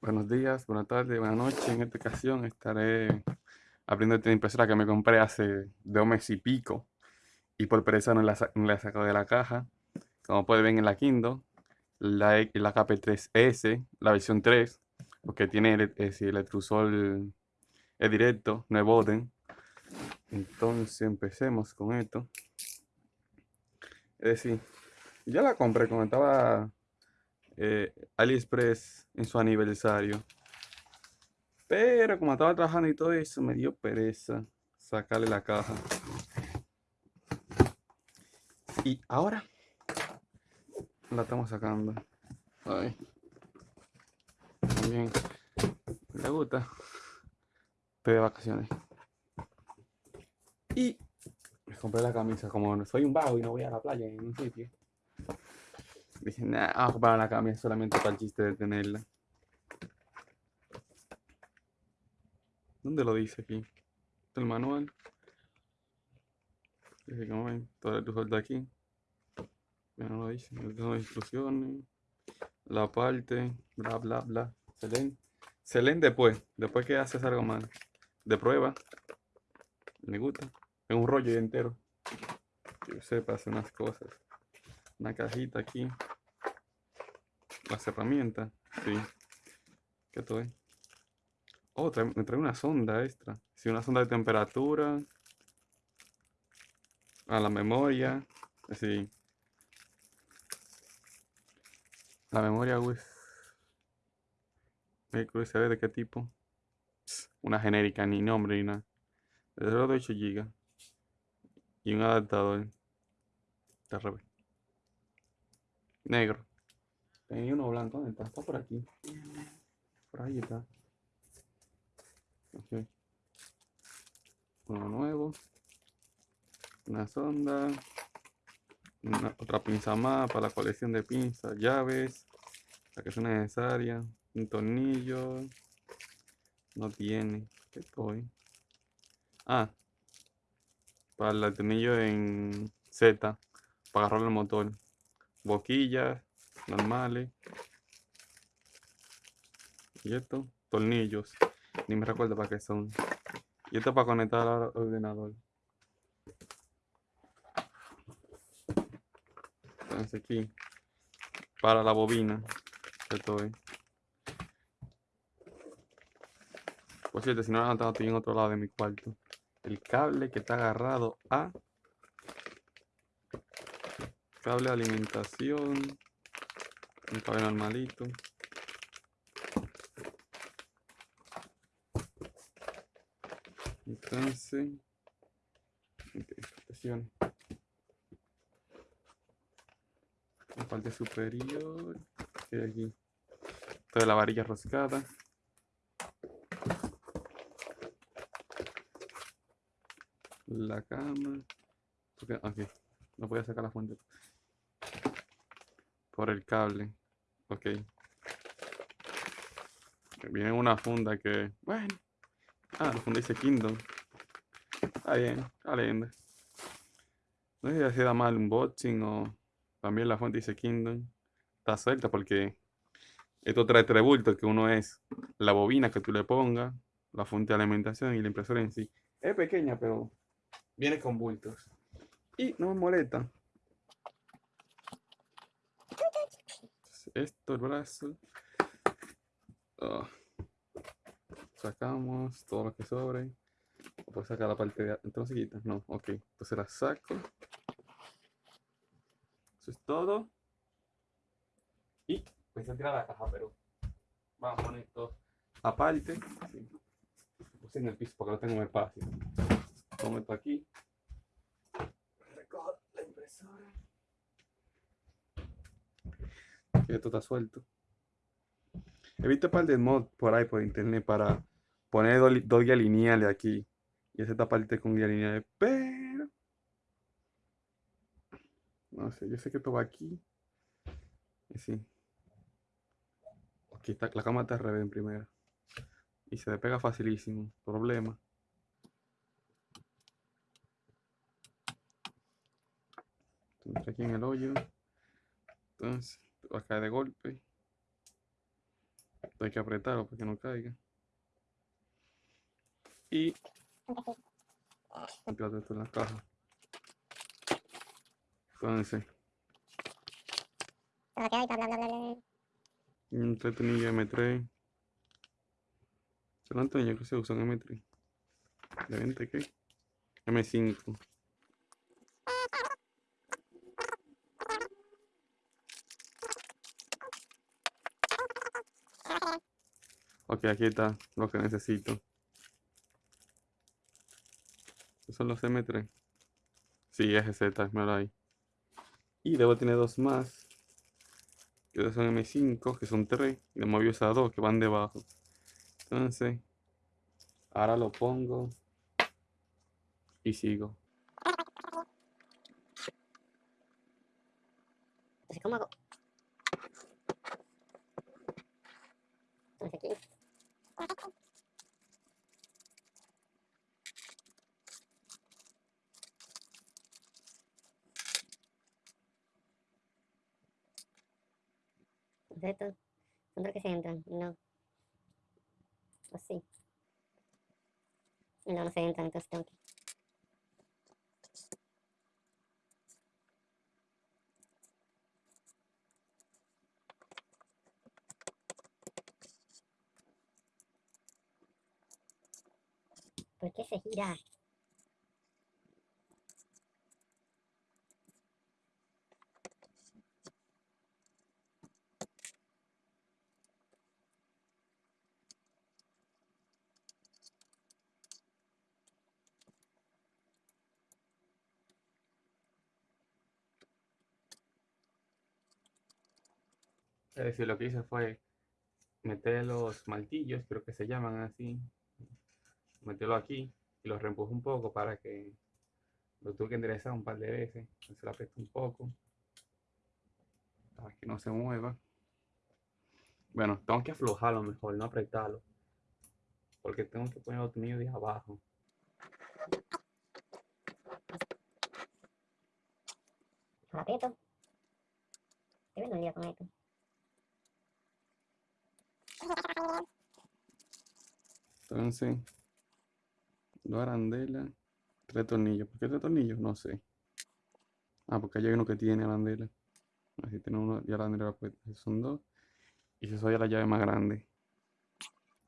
Buenos días, buenas tardes, buenas noches. En esta ocasión estaré abriendo esta impresora que me compré hace dos meses y pico y por pereza no la, he sacado de la caja. Como pueden ver en la Kindle, la, la KP3S, la versión 3, porque tiene el, el electrosol es directo, no es boden. Entonces empecemos con esto. Es decir, ya la compré cuando estaba eh, AliExpress en su aniversario. Pero como estaba trabajando y todo eso, me dio pereza sacarle la caja. Y ahora la estamos sacando. Ay. También le gusta. Estoy de vacaciones. Y compré la camisa. Como soy un vago y no voy a la playa en un sitio. Dije, nah, vamos a comprar la camisa solamente para el chiste de tenerla. ¿Dónde lo dice aquí? el manual. Dice que ven, todo tu sueldo aquí. Ya no lo dice. Son instrucciones. La parte, bla, bla, bla. Se leen. Se leen después. Después que haces algo mal. De prueba. Me gusta. Es un rollo entero. Que sepa hacer unas cosas. Una cajita aquí las herramientas. Sí. ¿Qué estoy? Oh, me trae una sonda extra. Sí, una sonda de temperatura. A la memoria. Sí. La memoria USB de qué tipo? Una genérica, ni nombre ni nada. De 8 GB. Y un adaptador. Negro. Tenía uno blanco, ¿dónde está? Está por aquí. Por ahí está. Ok. Uno nuevo. Una sonda. Una, otra pinza más para la colección de pinzas. Llaves. La que son necesarias. Un tornillo. No tiene. ¿Qué estoy? Ah. Para el tornillo en Z. Para agarrar el motor. Boquillas normales. Y esto, tornillos. Ni me recuerdo para qué son. Y esto para conectar al ordenador. Entonces aquí, para la bobina. Esto es. Por cierto, si no lo han notado, estoy en otro lado de mi cuarto. El cable que está agarrado a cable de alimentación un cable normalito. Entonces, presión. La parte superior, que aquí, toda la varilla roscada. La cama. Aquí, no voy a sacar la fuente por el cable. Ok. Viene una funda que, bueno. Ah, la funda dice Kingdom. Está bien, está linda. No sé si da mal un unboxing o también la fuente dice Kingdom. Está suelta porque esto trae tres bultos que uno es la bobina que tú le pongas, la fuente de alimentación y la impresora en sí. Es pequeña, pero viene con bultos. Y no me molesta. Esto, el brazo. Ah. Sacamos todo lo que sobre. Puedo sacar la parte de entonces No, ok. Entonces la saco. Eso es todo. Y pues a tirar la caja, pero vamos a poner esto aparte. Puse en el piso porque no tengo espacio. Pongo esto aquí. Recojo la impresora esto está suelto. He visto un par de mods por ahí por internet para poner dos, guías lineales aquí. Y esta parte con guía lineales. Pero. No sé, yo sé que esto va aquí. Y sí. Aquí está, la cama está al revés en primera. Y se despega facilísimo. Problema. Entonces aquí en el hoyo. Entonces va a caer de golpe. Hay que apretarlo para que no caiga. Y Espérate esto en la caja. Entonces, un tornillo M3. Son tornillos que se usan M3. ¿De 20 qué? M5. Ok, aquí está lo que necesito. Estos son los M3. Sí, es Z, mira ahí. Y debo tener dos más. Que son M5, que son 3. Y le movió esas dos que van debajo. Entonces, ahora lo pongo. Y sigo. Entonces, ¿cómo hago? Entonces aquí. Entonces estos son los que se entran, no. Así. Y no, no se entran, entonces tengo. ¿Por qué se gira? Es decir, lo que hice fue meter los martillos, creo que se llaman así. Meterlo aquí y los reempujo un poco para que lo tuve que enderezar un par de veces. Se lo aprieto un poco para que no se mueva. Bueno, tengo que aflojarlo mejor, no apretarlo. Porque tengo que poner el tornillo de abajo. Lo aprieto. Estoy viendo un con esto. Entonces, dos arandelas, tres tornillos. ¿Por qué tres tornillos? No sé. Ah, porque hay uno que tiene arandela. Así tiene uno y arandela, pues son dos. Y si soy la llave más grande.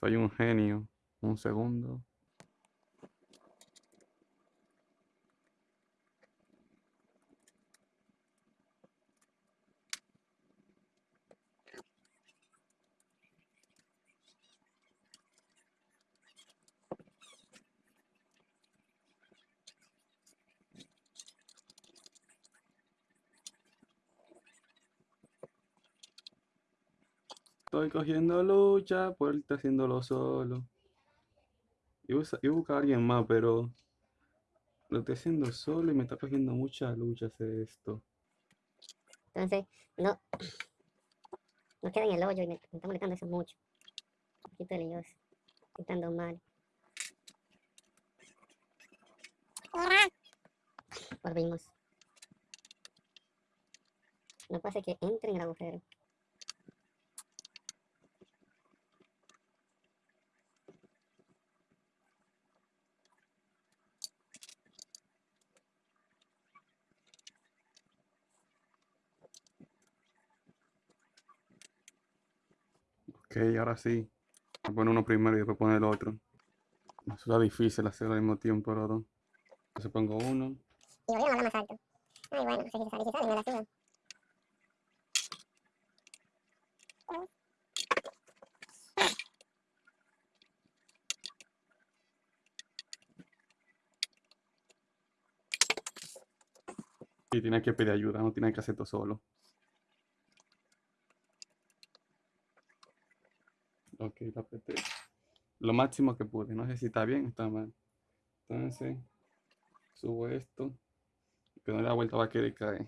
Soy un genio. Un segundo. Estoy cogiendo lucha por estar haciéndolo solo. Iba a, sa- iba a alguien más, pero lo estoy haciendo solo y me está cogiendo mucha lucha hacer esto. Entonces, no. No queda en el hoyo y me, está molestando eso mucho. Un poquito. Estoy estando mal. Volvimos. No pasa que entre en el agujero. Ok, ahora sí. Voy a poner uno primero y después poner el otro. Eso está difícil hacerlo al mismo tiempo los dos. Entonces pongo uno. Y volvieron a hablar más alto. Ay, bueno, no sé si se sale, si la subo. Y tienes que pedir ayuda, no tienes que hacer todo solo. Ok, lo apreté. Lo máximo que pude. No sé si está bien está mal. Entonces, subo esto. Que no le da vuelta va a querer caer.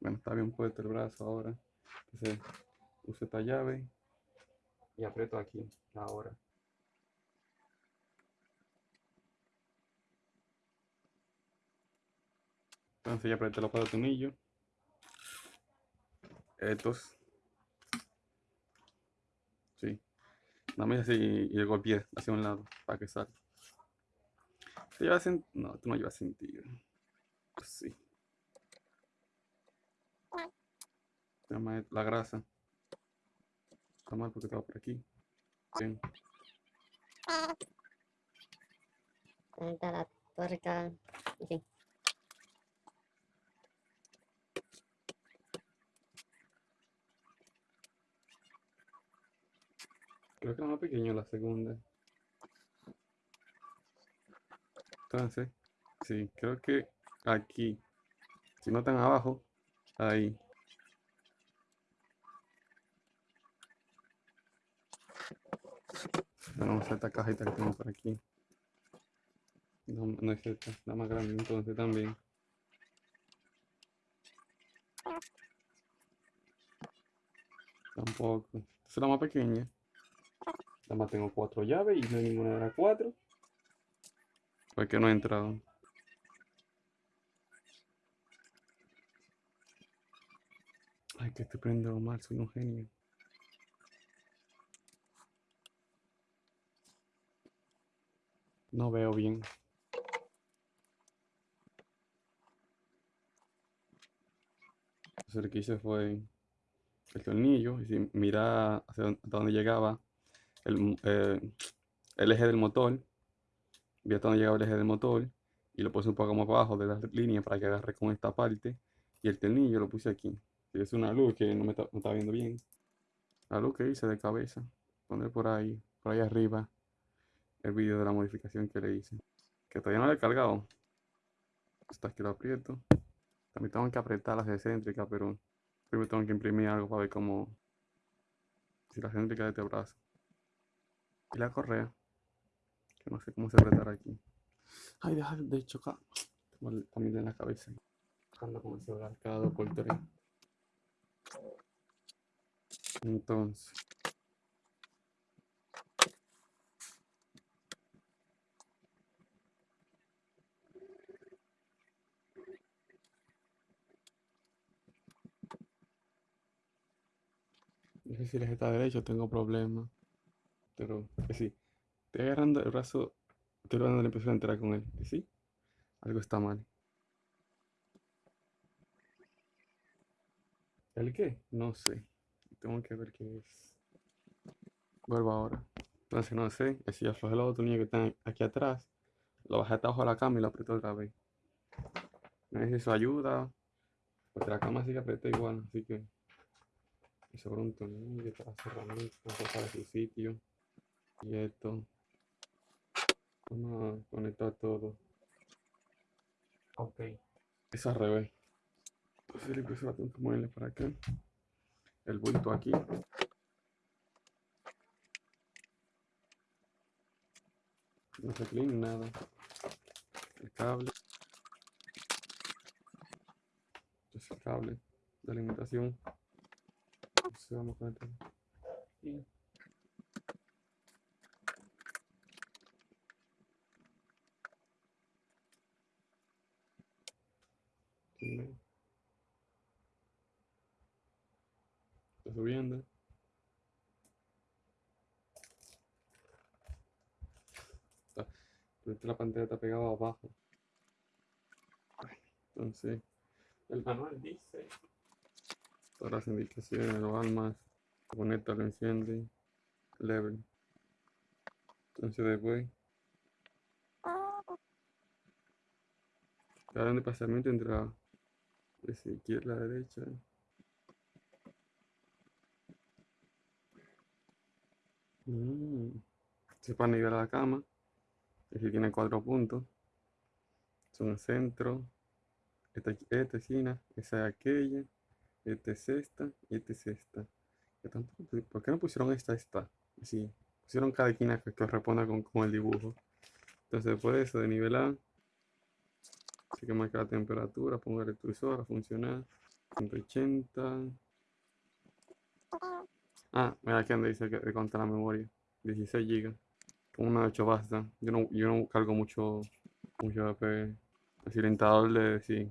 Bueno, está bien puesto el brazo ahora. Entonces, uso esta llave y aprieto aquí, ahora. Entonces ya apreté los cuatro tornillos. Estos. Sí. Nada más así y el golpeé hacia un lado para que salga. ¿Se lleva sen- No, tú no llevas sentido. Pues sí. Se llama la grasa. Está mal porque estaba por aquí. Bien. Conecta la tuerca. En fin. Creo que es más pequeño la segunda. Entonces, sí, creo que aquí. Si no tan abajo, ahí. Vamos a esta cajita que tengo por aquí. No, no es esta, la más grande entonces también. Tampoco. Esta es la más pequeña. Nada más tengo cuatro llaves y no hay ninguna de las cuatro. Porque no he entrado. Ay, que estoy prendiendo mal, soy un genio. No veo bien. Lo que hice fue el tornillo y si mira hacia dónde llegaba eh, el eje del motor, vi hasta dónde llegaba el eje del motor y lo puse un poco más abajo de la línea para que agarre con esta parte y el tornillo lo puse aquí. Es una luz que no me está, no está viendo bien. La luz que hice de cabeza. Poner por ahí, por ahí arriba el vídeo de la modificación que le hice. Que todavía no le he cargado. Hasta que lo aprieto. También tengo que apretar las excéntricas, pero primero tengo que imprimir algo para ver cómo. Si la excéntrica de este brazo. Y la correa. Que no sé cómo se apretará aquí. Ay, deja de chocar. Tengo también en la cabeza. Ando con el celular cada dos por. Entonces. No sé si les está derecho, tengo problemas. Pero que sí. Estoy agarrando el brazo, estoy dando la impresión de entrar con él. Sí, algo está mal. ¿El qué? No sé. Tengo que ver qué es. Vuelvo ahora. Entonces no sé. es Si aflojé los botones que están aquí atrás, lo bajé hasta abajo de la cama y lo aprieto otra vez. No sé eso ayuda. Porque la cama sigue apretada igual, así que. Y sobre un tornillo para cerrar para su sitio. Y esto. Vamos a conectar todo. Ok. Es al revés. Entonces le puse la tengo que moverle para acá. El bulto aquí. No se clean nada. El cable. Entonces el cable de alimentación. Entonces vamos a conectar. Y aquí. Está subiendo. La pantalla está pegada abajo. Entonces, el manual dice todas las indicaciones, lo almas, conecta, lo enciende, level. Entonces después, la de pasamiento entre la izquierda a la derecha. Mm. Se para nivelar la cama. Y si tiene cuatro puntos. Son el centro. Esta, esta esquina. Esa es aquella. Esta es esta. Y esta es esta. ¿Por qué no pusieron esta, esta? Sí. Pusieron cada esquina que corresponda con, con el dibujo. Entonces después de eso de nivelar. Así que marca la temperatura. Pongo el extrusor a funcionar. 180. Ah, mira aquí donde dice que de contar la memoria. 16 GB. Una de 8 basta. Yo no, yo no cargo mucho, mucho AP. El silentador sí.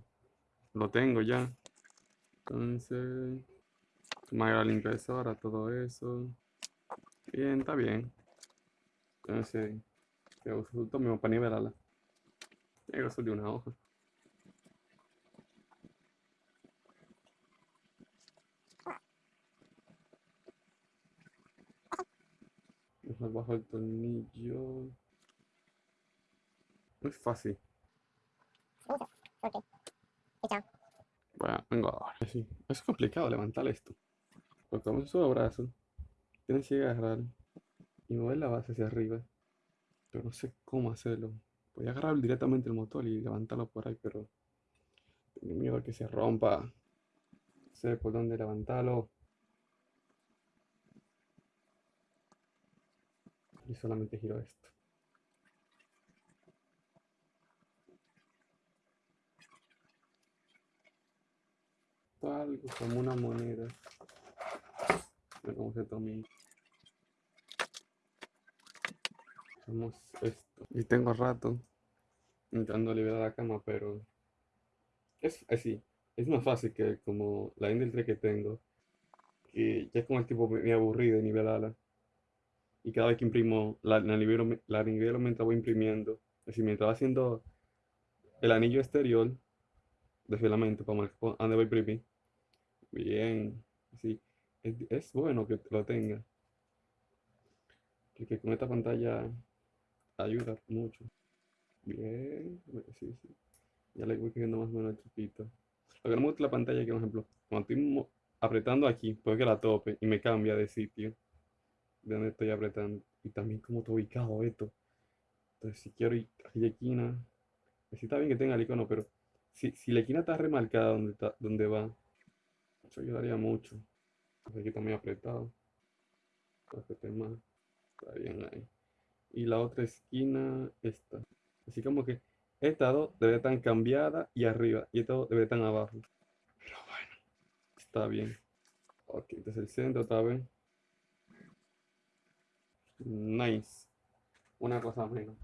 Lo tengo ya. Entonces. Tomar la limpieza todo eso. Bien, está bien. Entonces, que uso esto mismo para nivelarla. Tiene que de una hoja. Bajo el tornillo. Es fácil. Bueno, vengo ahora. Sí, es complicado levantar esto. Es solo brazo, tienes que agarrar y mover la base hacia arriba. Pero no sé cómo hacerlo. Voy a agarrar directamente el motor y levantarlo por ahí, pero tengo miedo a que se rompa. No sé por dónde levantarlo. Y solamente giro esto. Algo como una moneda. ver cómo se toma. Hacemos esto. Y tengo rato intentando liberar la cama, pero es así. Es más fácil que como la Ender que tengo, que ya es como el tipo me aburrido de nivelarla. Y cada vez que imprimo, la, la, nivelo, la nivelo mientras voy imprimiendo. Es decir, mientras va haciendo el anillo exterior de filamento para marcar dónde voy a imprimir. Bien, sí. Es, es bueno que lo tenga. Porque con esta pantalla ayuda mucho. Bien, sí, sí. Ya le voy cogiendo más o menos el truquito. Lo que no me gusta la pantalla que, por ejemplo, cuando estoy apretando aquí, puede que la tope y me cambia de sitio de donde estoy apretando. Y también cómo está ubicado esto. Entonces, si quiero ir a la esquina, sí está bien que tenga el icono, pero si, si la esquina está remarcada donde, está, donde va, eso ayudaría mucho. Aquí está muy apretado. Para más. Bien ahí y la otra esquina esta. Así como que esta dos debe estar cambiada y arriba y esta dos debe estar abajo. Pero bueno, está bien. Ok, este es el centro, ¿está bien? Nice. Una cosa menos.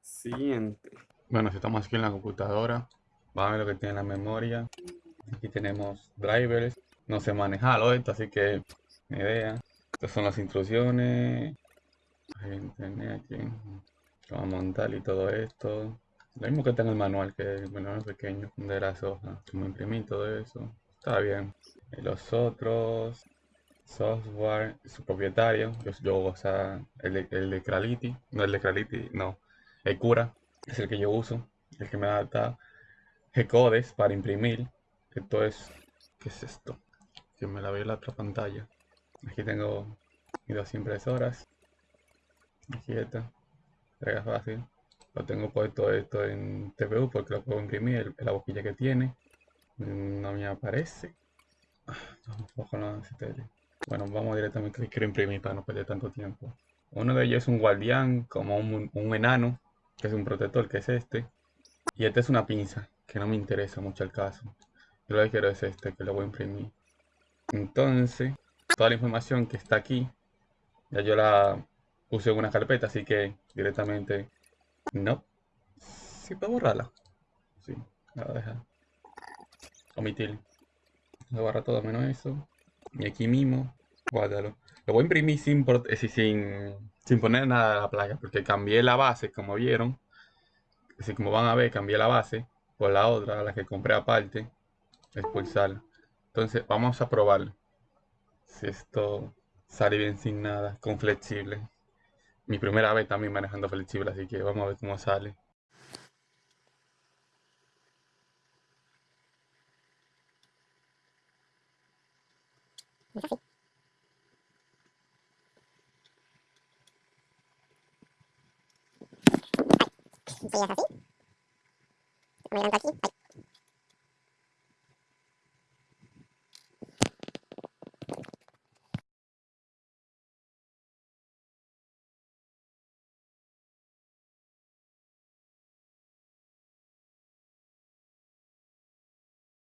Siguiente. Bueno, si estamos aquí en la computadora, vamos a ver lo que tiene la memoria. Aquí tenemos drivers. No sé manejarlo esto, así que ni idea. Estas son las instrucciones. Vamos a montar y todo esto. Lo mismo que está en el manual, que el manual pequeño de las hojas. Como imprimir todo eso. Está bien. Y los otros software, su propietario. Yo, yo o sea, el de, el de. No el de no. El Cura es el que yo uso. El que me da G-Codes para imprimir. Esto es. ¿Qué es esto? Que me la veo en la otra pantalla. Aquí tengo mis dos impresoras. Aquí está. Pega fácil. Lo tengo puesto esto en TPU porque lo puedo imprimir, la boquilla que tiene. No me aparece. Ah, bueno, vamos directamente que quiero imprimir para no perder tanto tiempo. Uno de ellos es un guardián, como un, un enano, que es un protector, que es este. Y este es una pinza, que no me interesa mucho el caso. Yo lo que quiero es este, que lo voy a imprimir. Entonces, toda la información que está aquí, ya yo la puse una carpeta, así que directamente no. Sí puedo borrarla. Sí, la voy a dejar. Omitir. Lo borra todo menos eso. Y aquí mismo, guárdalo. Lo voy a imprimir sin, sin, sin poner nada de la placa, porque cambié la base, como vieron. Así como van a ver, cambié la base por la otra, la que compré aparte. Expulsar. Entonces, vamos a probar si esto sale bien sin nada, con flexible mi primera vez también manejando flexible, así que vamos a ver cómo sale. mình khắc phục Vậy là sao chứ? Mày làm cái gì?